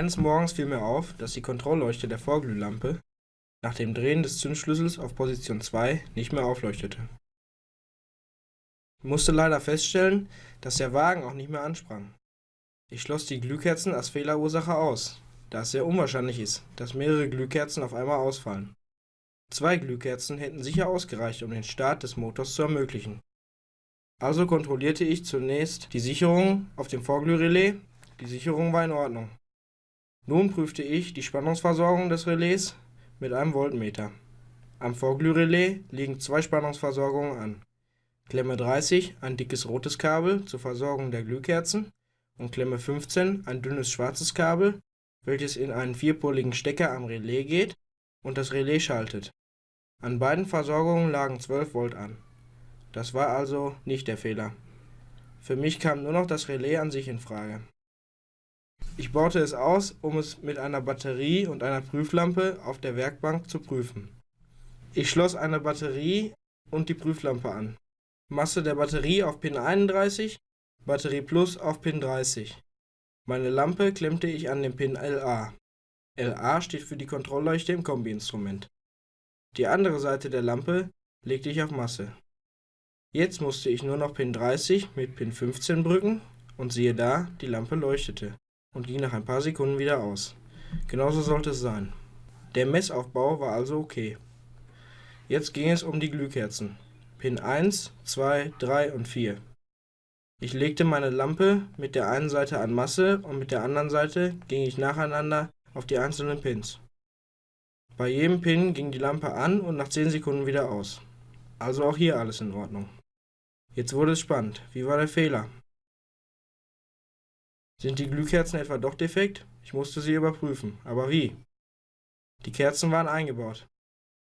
Eines Morgens fiel mir auf, dass die Kontrollleuchte der Vorglühlampe nach dem Drehen des Zündschlüssels auf Position 2 nicht mehr aufleuchtete. Ich musste leider feststellen, dass der Wagen auch nicht mehr ansprang. Ich schloss die Glühkerzen als Fehlerursache aus, da es sehr unwahrscheinlich ist, dass mehrere Glühkerzen auf einmal ausfallen. Zwei Glühkerzen hätten sicher ausgereicht, um den Start des Motors zu ermöglichen. Also kontrollierte ich zunächst die Sicherung auf dem Vorglührelais, die Sicherung war in Ordnung. Nun prüfte ich die Spannungsversorgung des Relais mit einem Voltmeter. Am Vorglührelais liegen zwei Spannungsversorgungen an. Klemme 30 ein dickes rotes Kabel zur Versorgung der Glühkerzen und Klemme 15 ein dünnes schwarzes Kabel, welches in einen vierpoligen Stecker am Relais geht und das Relais schaltet. An beiden Versorgungen lagen 12 Volt an. Das war also nicht der Fehler. Für mich kam nur noch das Relais an sich in Frage. Ich baute es aus, um es mit einer Batterie und einer Prüflampe auf der Werkbank zu prüfen. Ich schloss eine Batterie und die Prüflampe an. Masse der Batterie auf Pin 31, Batterie Plus auf Pin 30. Meine Lampe klemmte ich an den Pin LA. LA steht für die Kontrollleuchte im Kombi-Instrument. Die andere Seite der Lampe legte ich auf Masse. Jetzt musste ich nur noch Pin 30 mit Pin 15 brücken und siehe da, die Lampe leuchtete und ging nach ein paar Sekunden wieder aus. Genauso sollte es sein. Der Messaufbau war also okay. Jetzt ging es um die Glühkerzen. Pin 1, 2, 3 und 4. Ich legte meine Lampe mit der einen Seite an Masse und mit der anderen Seite ging ich nacheinander auf die einzelnen Pins. Bei jedem Pin ging die Lampe an und nach 10 Sekunden wieder aus. Also auch hier alles in Ordnung. Jetzt wurde es spannend. Wie war der Fehler? Sind die Glühkerzen etwa doch defekt? Ich musste sie überprüfen. Aber wie? Die Kerzen waren eingebaut.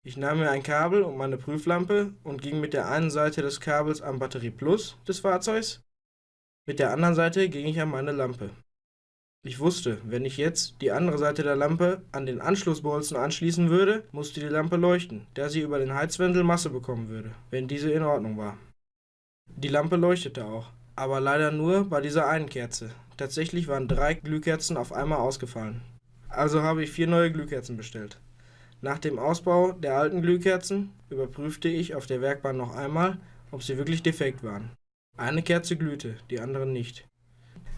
Ich nahm mir ein Kabel und meine Prüflampe und ging mit der einen Seite des Kabels am Batterie Plus des Fahrzeugs, mit der anderen Seite ging ich an meine Lampe. Ich wusste, wenn ich jetzt die andere Seite der Lampe an den Anschlussbolzen anschließen würde, musste die Lampe leuchten, da sie über den Heizwendel Masse bekommen würde, wenn diese in Ordnung war. Die Lampe leuchtete auch, aber leider nur bei dieser einen Kerze, Tatsächlich waren drei Glühkerzen auf einmal ausgefallen. Also habe ich vier neue Glühkerzen bestellt. Nach dem Ausbau der alten Glühkerzen überprüfte ich auf der Werkbahn noch einmal, ob sie wirklich defekt waren. Eine Kerze glühte, die anderen nicht.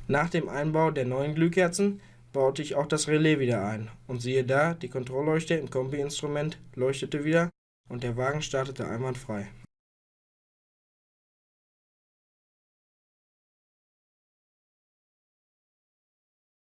Nach dem Einbau der neuen Glühkerzen baute ich auch das Relais wieder ein und siehe da, die Kontrollleuchte im Kombi-Instrument leuchtete wieder und der Wagen startete einwandfrei.